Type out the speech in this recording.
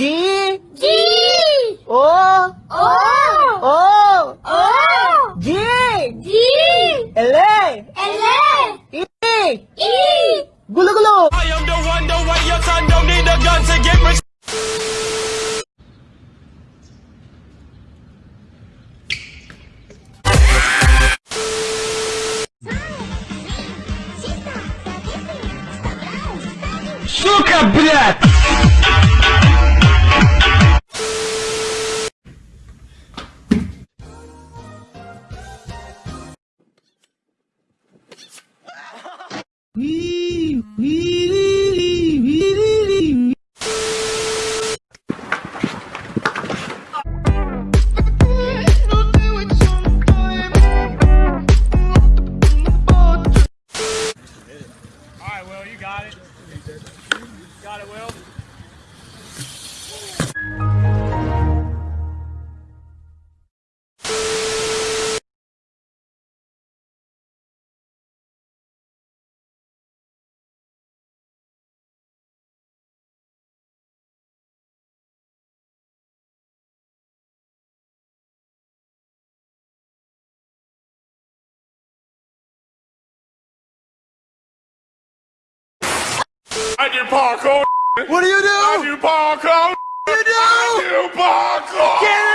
Ди. Ди. О. О. О. О. Ди. Ди. Эле. Эле. И. И. Гулу гулу. I am the one, the way your son don't need a gun to get rich. Сука, блядь! Alright, Will, you got it. Got it, Will. I do parkour. What do you do? I do parkour. You do? I do parkour. Get!